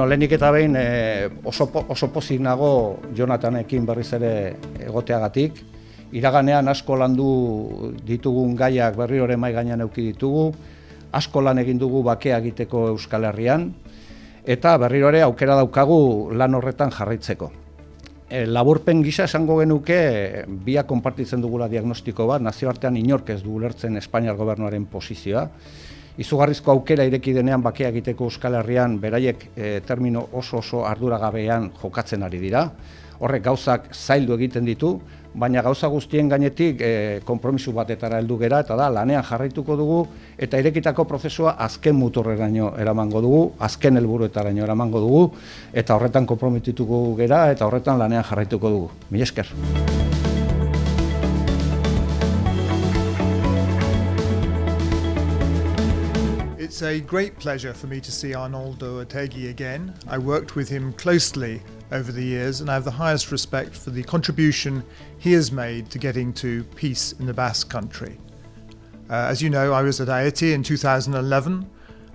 Bueno, lehenik eta behin e, oso, oso pozik nago Jonathanekin berriz ere egoteagatik. Iraganean asko landu ditugun gaiak berri hori mai gainean euki ditugu, asko lan egin dugu bakea egiteko Euskal Herrian, eta berri ere aukera daukagu lan horretan jarraitzeko. E, laburpen gisa esango genuke biak konpartitzen dugula diagnostiko bat, nazioartean inork ez du ulertzen Espainiar gobernuaren posizioa, izugarrizko aukera ireki denean bakea egiteko Euskal Herrian beraiek e, termino oso oso arduragabean jokatzen ari dira. Horrek gauzak zaildu egiten ditu, baina gauza guztien gainetik e, konpromisu batetara heldu gera eta da lanean jarraituko dugu eta irekitako prozesua azken muturreraino eramango dugu, azken helburuetaraino eramango dugu eta horretan konpromitituko gera eta horretan lanean jarraituko dugu. Mi esker. It's a great pleasure for me to see Arnoldo Otegi again. I worked with him closely over the years and I have the highest respect for the contribution he has made to getting to peace in the Basque country. Uh, as you know, I was at Haiti in 2011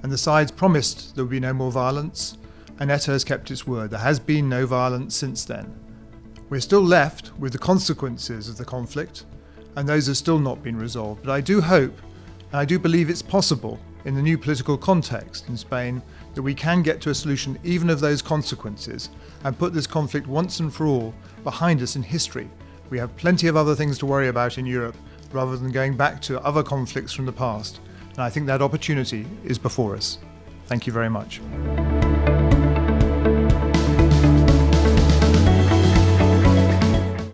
and the sides promised there would be no more violence and ETA has kept its word. There has been no violence since then. We're still left with the consequences of the conflict and those have still not been resolved. But I do hope and I do believe it's possible in the new political context in Spain that we can get to a solution even of those consequences and put this conflict once and for all behind us in history. We have plenty of other things to worry about in Europe rather than going back to other conflicts from the past. And I think that opportunity is before us. Thank you very much.